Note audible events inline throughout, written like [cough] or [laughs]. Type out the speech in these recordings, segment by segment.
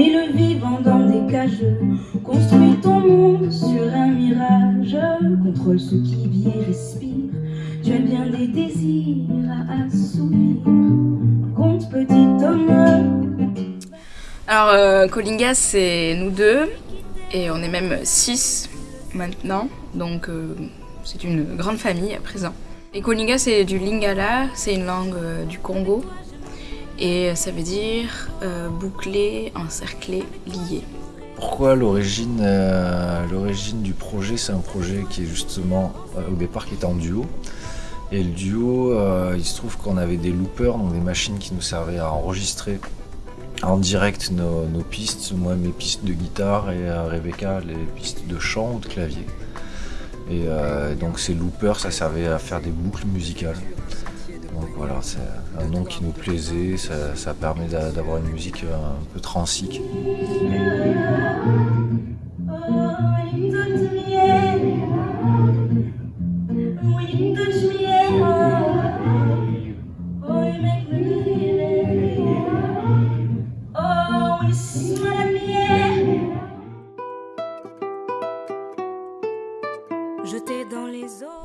Mais le vivant dans des cages Construit ton monde sur un mirage. Contrôle ce qui vit et respire. Tu as bien des désirs à assouvir. Compte petit homme. Alors euh, Colinga c'est nous deux. Et on est même six maintenant. Donc euh, c'est une grande famille à présent. Et Kolinga c'est du Lingala, c'est une langue euh, du Congo et ça veut dire euh, bouclé, encerclé, lié. Pourquoi l'origine euh, l'origine du projet C'est un projet qui est justement euh, au départ qui était en duo. Et le duo, il se trouve qu'on avait des loopers, donc des machines qui nous servaient à enregistrer en direct nos, pistes, moi mes pistes de guitare et Rebecca les pistes de chant ou de clavier. Et donc ces loopers, ça servait à faire des boucles musicales. Donc voilà, c'est un nom qui nous plaisait, ça, ça permet d'a- d'avoir une musique euh, un peu transique.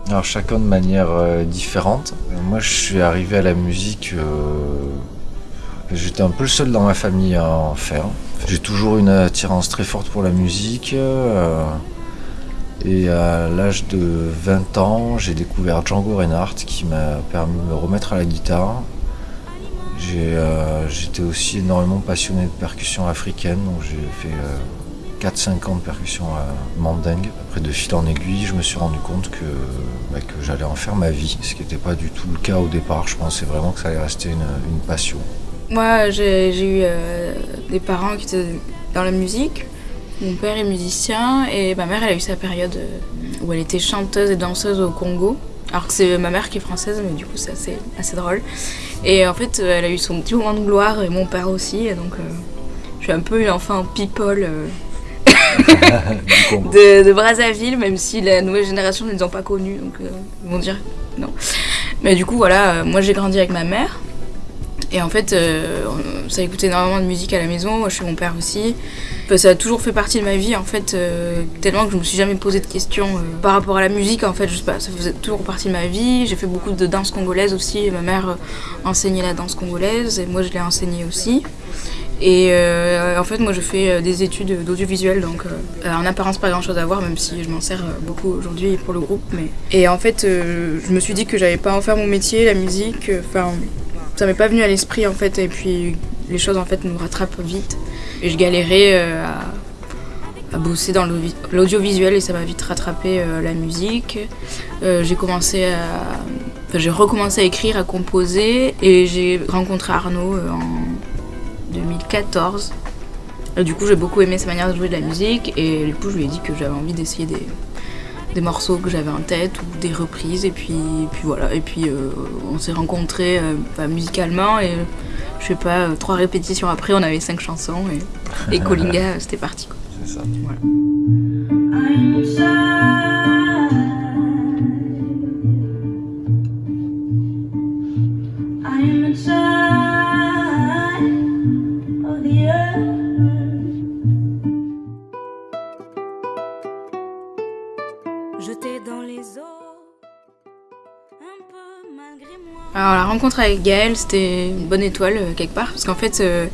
Alors chacun de manière euh, différente. Moi je suis arrivé à la musique, euh, j'étais un peu le seul dans ma famille à en faire. J'ai toujours une attirance très forte pour la musique. euh, et à l'âge de 20 ans, j'ai découvert Django Reinhardt qui m'a permis de me remettre à la guitare. J'étais aussi énormément passionné de percussion africaine, donc j'ai fait 4-5 ans de percussion euh, mandingue. Après, de fil en aiguille, je me suis rendu compte que, bah, que j'allais en faire ma vie, ce qui n'était pas du tout le cas au départ. Je pensais vraiment que ça allait rester une, passion. Moi j'ai eu euh, des parents qui étaient dans la musique. Mon père est musicien et ma mère elle a eu sa période euh, où elle était chanteuse et danseuse au Congo. Alors que c'est ma mère qui est française, mais du coup c'est assez, assez drôle. Et en fait, euh, elle a eu son petit moment de gloire et mon père aussi. Et donc, euh, je suis un peu une enfant people euh. [laughs] de, Brazzaville, même si la nouvelle génération ne les ont pas connus. Donc, euh, ils vont dire non. Mais du coup, voilà, euh, moi j'ai grandi avec ma mère. Et en fait, euh, ça écoutait énormément de musique à la maison, moi chez mon père aussi. Ça a toujours fait partie de ma vie en fait, euh, tellement que je me suis jamais posé de questions par rapport à la musique en fait, je sais pas, ça faisait toujours partie de ma vie. J'ai fait beaucoup de danse congolaise aussi, ma mère enseignait la danse congolaise et moi je l'ai enseignée aussi. Et euh, en fait, moi je fais euh, des études d'audiovisuel, donc euh, en apparence pas grand chose à voir, même si je m'en sers beaucoup aujourd'hui pour le groupe. Mais... Et en fait, je me suis dit que j'allais pas en faire mon métier, la musique, enfin, ça m'est pas venu à l'esprit en fait, et puis les choses en fait nous rattrapent vite. Et je galérais à, bosser dans l'audio- l'audiovisuel et ça m'a vite rattrapé la musique. J'ai commencé à. J'ai recommencé à écrire, à composer, et j'ai rencontré Arnaud en 2014. Et du coup, j'ai beaucoup aimé sa manière de jouer de la musique et du coup, je lui ai dit que j'avais envie d'essayer des, des morceaux que j'avais en tête ou des reprises. Et puis, puis voilà. Et puis, euh, on s'est rencontrés euh, bah, musicalement et je sais pas, euh, trois répétitions après, on avait cinq chansons et, et Colinga, [laughs] c'était parti. Quoi. C'est ça. I'm Alors la rencontre avec Gaël, c'était une bonne étoile euh, quelque part, parce qu'en fait, euh,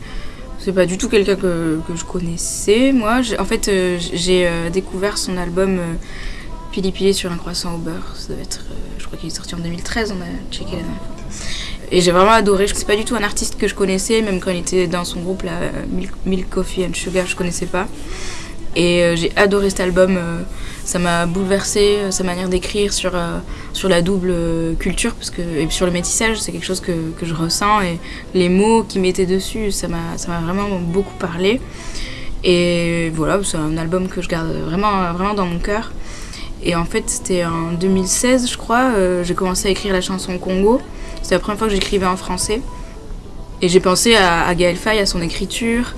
c'est pas du tout quelqu'un que, que je connaissais. Moi, en fait, euh, j'ai découvert son album Pili Pili sur un croissant au beurre. Ça être, je crois qu'il est sorti en 2013, on a checké la dernière fois. Et j'ai vraiment adoré. C'est pas du tout un artiste que je connaissais, même quand il était dans son groupe là, Milk, Milk Coffee and Sugar, je connaissais pas. Et euh, j'ai adoré cet album. euh, ça m'a bouleversé euh, sa manière d'écrire sur, sur la double culture parce que, et sur le métissage. C'est quelque chose que, que je ressens. Et les mots qu'il mettait dessus, ça m'a vraiment beaucoup parlé. Et voilà, c'est un album que je garde vraiment, vraiment dans mon cœur. Et en fait, c'était en 2016, je crois, j'ai commencé à écrire la chanson Congo. C'était la première fois que j'écrivais en français. Et j'ai pensé à, à Gaël Faye, à son écriture.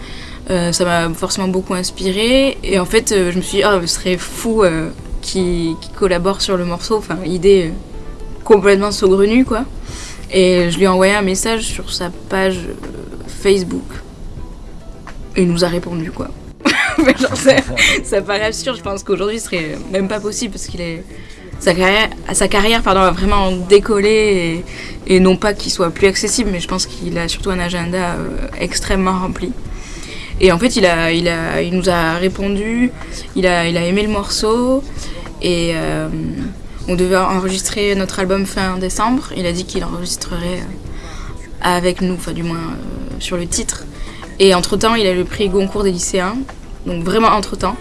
Euh, ça m'a forcément beaucoup inspiré. Et en fait, euh, je me suis dit, ah, ce serait fou euh, qui, collabore sur le morceau. Enfin, idée complètement saugrenue, quoi. Et je lui ai envoyé un message sur sa page Facebook. Et il nous a répondu quoi. [laughs] Genre, ça, ça paraît absurde, je pense qu'aujourd'hui ce serait même pas possible parce qu'il est. Sa carrière, pardon, a vraiment décollé et, non pas qu'il soit plus accessible, mais je pense qu'il a surtout un agenda extrêmement rempli. Et en fait, il, a, il, a, il nous a répondu, il a, il a aimé le morceau et euh, on devait enregistrer notre album fin décembre. Il a dit qu'il enregistrerait euh, avec nous, enfin du moins euh, sur le titre. Et entre-temps, il a le prix Goncourt des lycéens, donc vraiment entre-temps.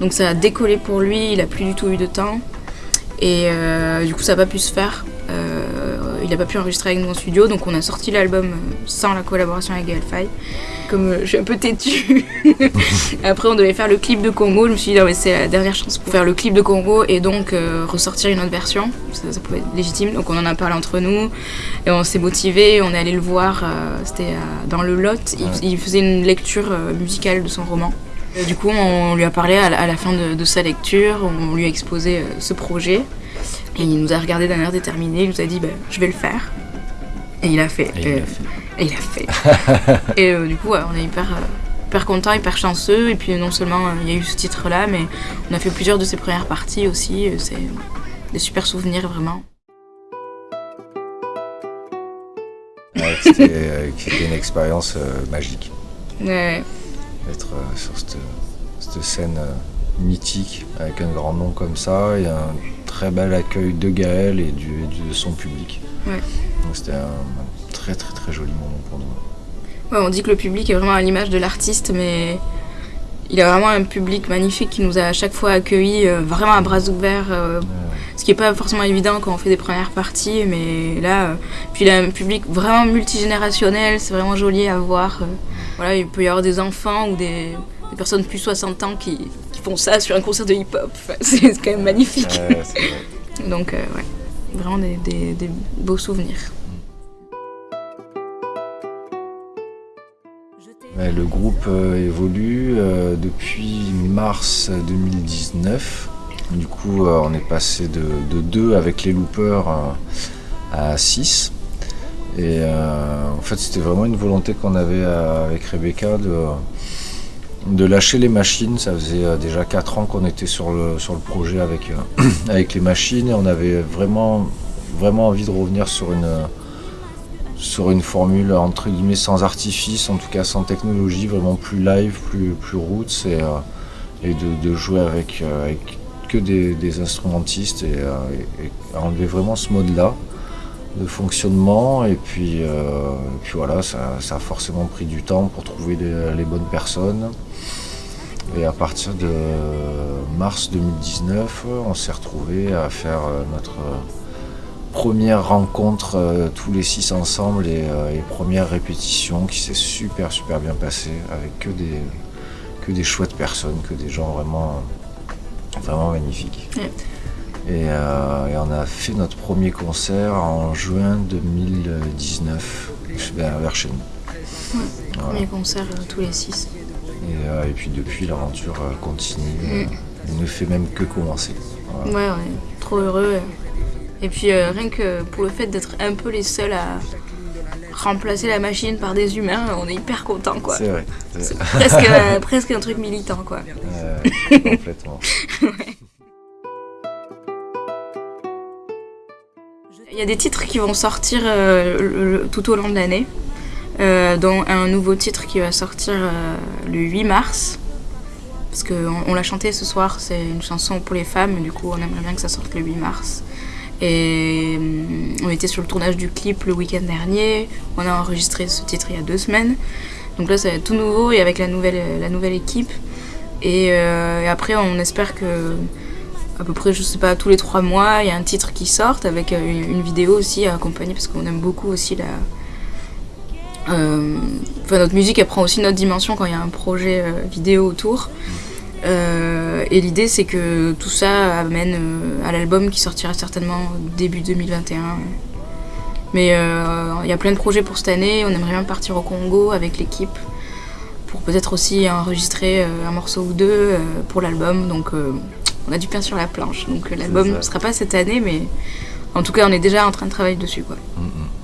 Donc ça a décollé pour lui, il a plus du tout eu de temps. Et du coup, ça n'a pas pu se faire. Il n'a pas pu enregistrer avec nous en studio, donc on a sorti l'album euh, sans la collaboration avec Gaël Faye. Comme euh, je suis un peu têtue, [laughs] après on devait faire le clip de Congo. Je me suis dit, c'est la dernière chance pour faire le clip de Congo et donc euh, ressortir une autre version. Ça, ça pouvait être légitime. Donc on en a parlé entre nous et on s'est motivé. On est allé le voir, euh, c'était euh, dans le Lot. Il, faisait une lecture musicale de son roman. Et du coup, on lui a parlé à la, à la fin de, de sa lecture, on lui a exposé ce projet. Et il nous a regardé d'un air déterminé, il nous a dit bah, je vais le faire. Et il a fait. Et il Euh, l'a fait. et il a fait. [laughs] et euh, du coup, ouais, on est hyper, euh, hyper content, hyper chanceux. Et puis non seulement euh, il y a eu ce titre-là, mais on a fait plusieurs de ses premières parties aussi. C'est des super souvenirs vraiment. Ouais, C'était euh, une expérience euh, magique Ouais, d'être euh, sur cette, cette scène euh, mythique avec un grand nom comme ça et un très bel accueil de Gaël et du, de son public. Ouais. Donc c'était un, très très très joli moment pour nous. Ouais, on dit que le public est vraiment à l'image de l'artiste, mais il a vraiment un public magnifique qui nous a à chaque fois accueillis euh, vraiment à bras ouverts. euh, ce qui n'est pas forcément évident quand on fait des premières parties, mais là, euh, puis il a un public vraiment multigénérationnel, c'est vraiment joli à voir. voilà, il peut y avoir des enfants ou des, des personnes plus 60 ans qui font ça sur un concert de hip-hop. Enfin, [laughs] c'est quand même magnifique. Ouais, c'est vrai. Donc, euh, ouais, vraiment des, des- des beaux souvenirs. Le groupe euh, évolue euh, depuis mars 2019. Du coup, on est passé de, de 2 avec les loopers à 6. Et euh, en fait, c'était vraiment une volonté qu'on avait avec Rebecca de, de lâcher les machines. Ça faisait euh, déjà 4 ans qu'on était sur le, projet avec, euh, [clears throat] avec les machines et on avait vraiment, envie de revenir sur une sur une formule entre guillemets sans artifice, en tout cas sans technologie, vraiment plus live, plus, roots et, euh, de, jouer avec, euh, que des, instrumentistes et, euh, et- et enlever vraiment ce mode-là de fonctionnement et puis, euh, puis voilà, ça, a forcément pris du temps pour trouver les, bonnes personnes. Et à partir de mars 2019, on s'est retrouvé à faire euh, notre première rencontre euh, tous les six ensemble et, première répétition qui s'est super super bien passée avec que des, que des chouettes personnes, que des gens vraiment, vraiment magnifiques. Et, euh, et on a fait notre premier concert en juin 2019 vers, vers chez nous. Voilà. Premier concert euh, tous les six. Et, euh, et puis depuis l'aventure continue, Mm. ne fait même que commencer. Voilà. Ouais, on est trop heureux. Et puis rien que pour le fait d'être un peu les seuls à remplacer la machine par des humains, on est hyper content quoi. C'est vrai. C'est presque, presque un truc militant quoi. complètement. [laughs] [laughs] Il y a des titres qui vont sortir euh, tout au long de l'année, euh, dont un nouveau titre qui va sortir euh, le 8 mars. Parce qu'on on l'a chanté ce soir, c'est une chanson pour les femmes, du coup on aimerait bien que ça sorte le 8 mars. Et hum, on était sur le tournage du clip le week-end dernier, on a enregistré ce titre il y a deux semaines. Donc là ça va être tout nouveau et avec la nouvelle, la nouvelle équipe. Et après on espère que à peu près, je sais pas, tous les trois mois, il y a un titre qui sort avec euh, une, vidéo aussi à accompagner parce qu'on aime beaucoup aussi la. Euh, Enfin, notre musique, elle prend aussi notre dimension quand il y a un projet euh, vidéo autour. Et l'idée, c'est que tout ça amène à l'album qui sortira certainement début 2021. Mais il y a plein de projets pour cette année. On aimerait bien partir au Congo avec l'équipe pour peut-être aussi enregistrer un morceau ou deux pour l'album. Donc on a du pain sur la planche. Donc l'album ne sera pas cette année, mais en tout cas on est déjà en train de travailler dessus. Quoi. Mm, mm.